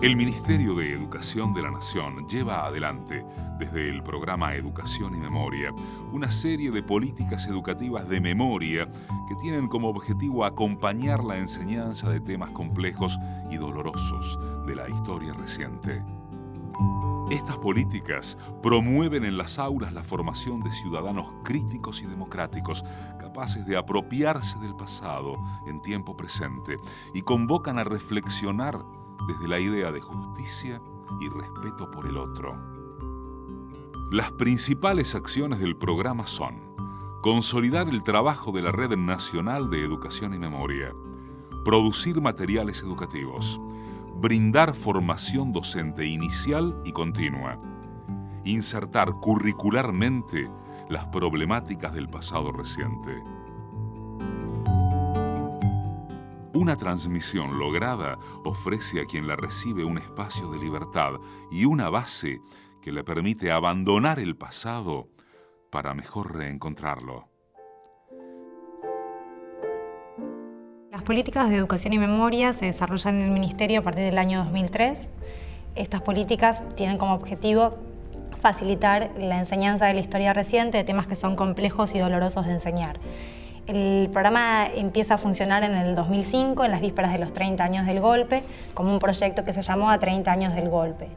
El Ministerio de Educación de la Nación lleva adelante, desde el programa Educación y Memoria, una serie de políticas educativas de memoria que tienen como objetivo acompañar la enseñanza de temas complejos y dolorosos de la historia reciente. Estas políticas promueven en las aulas la formación de ciudadanos críticos y democráticos, capaces de apropiarse del pasado en tiempo presente y convocan a reflexionar desde la idea de justicia y respeto por el otro. Las principales acciones del programa son consolidar el trabajo de la Red Nacional de Educación y Memoria, producir materiales educativos, brindar formación docente inicial y continua, insertar curricularmente las problemáticas del pasado reciente, Una transmisión lograda ofrece a quien la recibe un espacio de libertad y una base que le permite abandonar el pasado para mejor reencontrarlo. Políticas de educación y memoria se desarrollan en el Ministerio a partir del año 2003. Estas políticas tienen como objetivo facilitar la enseñanza de la historia reciente de temas que son complejos y dolorosos de enseñar. El programa empieza a funcionar en el 2005, en las vísperas de los 30 años del golpe, como un proyecto que se llamó A 30 años del golpe.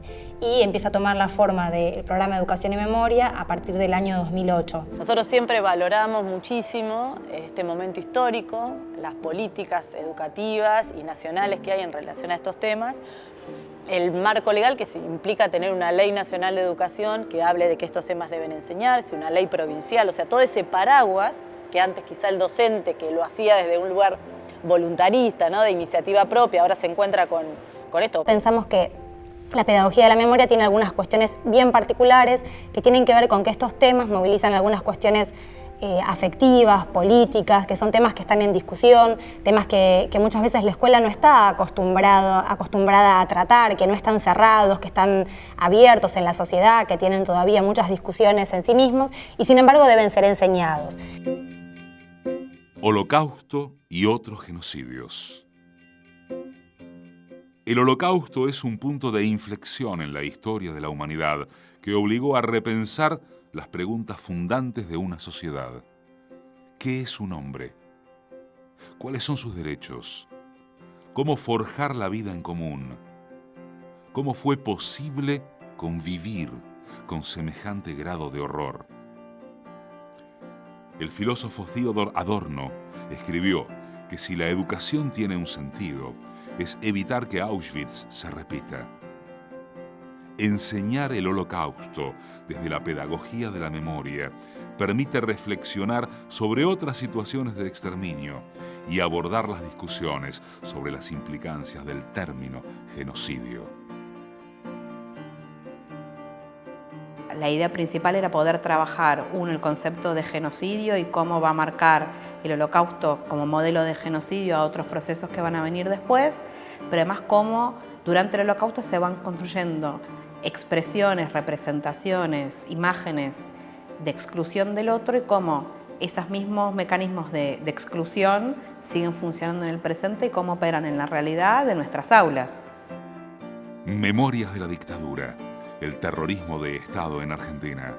Y empieza a tomar la forma del programa Educación y Memoria a partir del año 2008. Nosotros siempre valoramos muchísimo este momento histórico, las políticas educativas y nacionales que hay en relación a estos temas, el marco legal que implica tener una ley nacional de educación que hable de que estos temas deben enseñarse, una ley provincial, o sea, todo ese paraguas que antes quizá el docente que lo hacía desde un lugar voluntarista, ¿no? de iniciativa propia, ahora se encuentra con, con esto. Pensamos que la pedagogía de la memoria tiene algunas cuestiones bien particulares que tienen que ver con que estos temas movilizan algunas cuestiones eh, afectivas, políticas, que son temas que están en discusión, temas que, muchas veces la escuela no está acostumbrado, acostumbrada a tratar, que no están cerrados, que están abiertos en la sociedad, que tienen todavía muchas discusiones en sí mismos y sin embargo deben ser enseñados. Holocausto y otros genocidios. El holocausto es un punto de inflexión en la historia de la humanidad que obligó a repensar las preguntas fundantes de una sociedad. ¿Qué es un hombre? ¿Cuáles son sus derechos? ¿Cómo forjar la vida en común? ¿Cómo fue posible convivir con semejante grado de horror? El filósofo Theodor Adorno escribió que si la educación tiene un sentido, es evitar que Auschwitz se repita enseñar el holocausto desde la pedagogía de la memoria permite reflexionar sobre otras situaciones de exterminio y abordar las discusiones sobre las implicancias del término genocidio. La idea principal era poder trabajar, uno, el concepto de genocidio y cómo va a marcar el holocausto como modelo de genocidio a otros procesos que van a venir después, pero además cómo durante el holocausto se van construyendo expresiones, representaciones, imágenes de exclusión del otro y cómo esos mismos mecanismos de, exclusión siguen funcionando en el presente y cómo operan en la realidad de nuestras aulas. Memorias de la dictadura, el terrorismo de Estado en Argentina.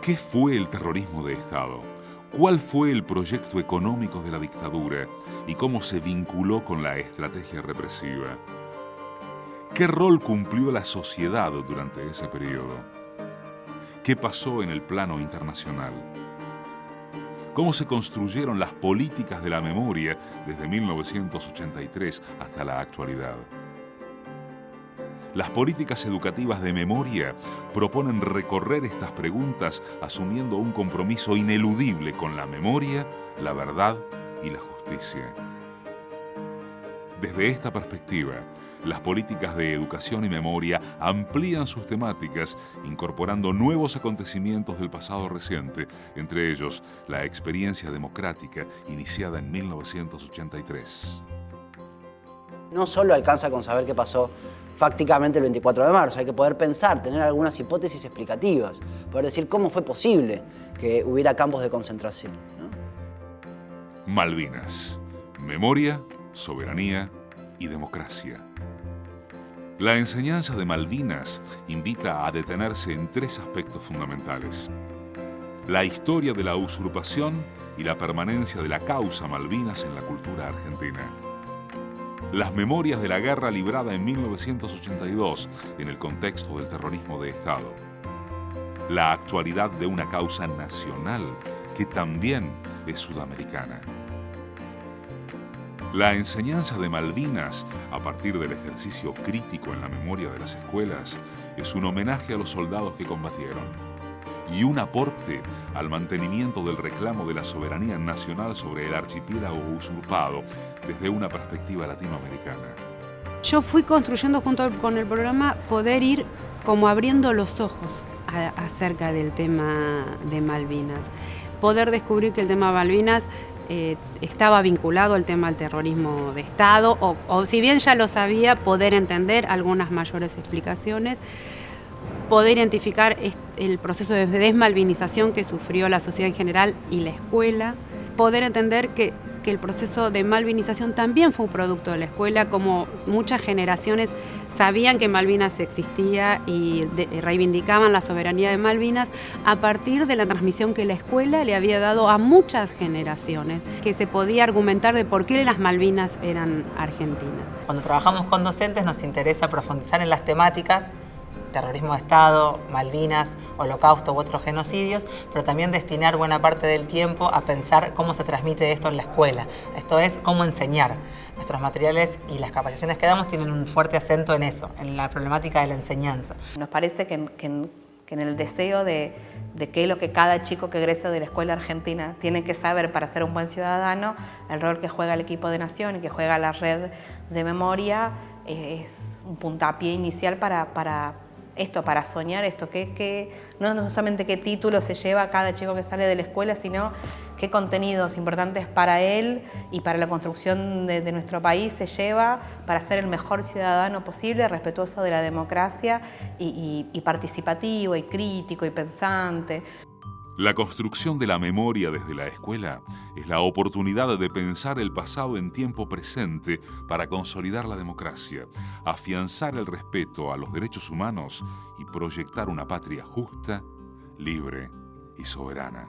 ¿Qué fue el terrorismo de Estado? ¿Cuál fue el proyecto económico de la dictadura y cómo se vinculó con la estrategia represiva? ¿Qué rol cumplió la sociedad durante ese periodo? ¿Qué pasó en el plano internacional? ¿Cómo se construyeron las políticas de la memoria desde 1983 hasta la actualidad? Las políticas educativas de memoria proponen recorrer estas preguntas asumiendo un compromiso ineludible con la memoria, la verdad y la justicia. Desde esta perspectiva, las políticas de educación y memoria amplían sus temáticas, incorporando nuevos acontecimientos del pasado reciente, entre ellos la experiencia democrática iniciada en 1983. No solo alcanza con saber qué pasó fácticamente el 24 de marzo, hay que poder pensar, tener algunas hipótesis explicativas, poder decir cómo fue posible que hubiera campos de concentración. Malvinas. Memoria, soberanía y democracia. La enseñanza de Malvinas invita a detenerse en tres aspectos fundamentales. La historia de la usurpación y la permanencia de la causa Malvinas en la cultura argentina. Las memorias de la guerra librada en 1982 en el contexto del terrorismo de Estado. La actualidad de una causa nacional que también es sudamericana. La enseñanza de Malvinas, a partir del ejercicio crítico en la memoria de las escuelas, es un homenaje a los soldados que combatieron y un aporte al mantenimiento del reclamo de la soberanía nacional sobre el archipiélago usurpado desde una perspectiva latinoamericana. Yo fui construyendo junto con el programa poder ir como abriendo los ojos acerca del tema de Malvinas. Poder descubrir que el tema de Malvinas eh, estaba vinculado al tema del terrorismo de Estado, o, si bien ya lo sabía, poder entender algunas mayores explicaciones, poder identificar el proceso de desmalvinización que sufrió la sociedad en general y la escuela, poder entender que el proceso de malvinización también fue un producto de la escuela, como muchas generaciones sabían que Malvinas existía y reivindicaban la soberanía de Malvinas a partir de la transmisión que la escuela le había dado a muchas generaciones, que se podía argumentar de por qué las Malvinas eran argentinas. Cuando trabajamos con docentes nos interesa profundizar en las temáticas terrorismo de Estado, Malvinas, Holocausto u otros genocidios, pero también destinar buena parte del tiempo a pensar cómo se transmite esto en la escuela. Esto es, cómo enseñar. Nuestros materiales y las capacitaciones que damos tienen un fuerte acento en eso, en la problemática de la enseñanza. Nos parece que, en el deseo de, de qué es lo que cada chico que egresa de la escuela argentina tiene que saber para ser un buen ciudadano, el rol que juega el equipo de nación y que juega la red de memoria es un puntapié inicial para, para esto, para soñar esto, que, no solamente qué título se lleva cada chico que sale de la escuela, sino qué contenidos importantes para él y para la construcción de, nuestro país se lleva para ser el mejor ciudadano posible, respetuoso de la democracia y participativo y crítico y pensante. La construcción de la memoria desde la escuela es la oportunidad de pensar el pasado en tiempo presente para consolidar la democracia, afianzar el respeto a los derechos humanos y proyectar una patria justa, libre y soberana.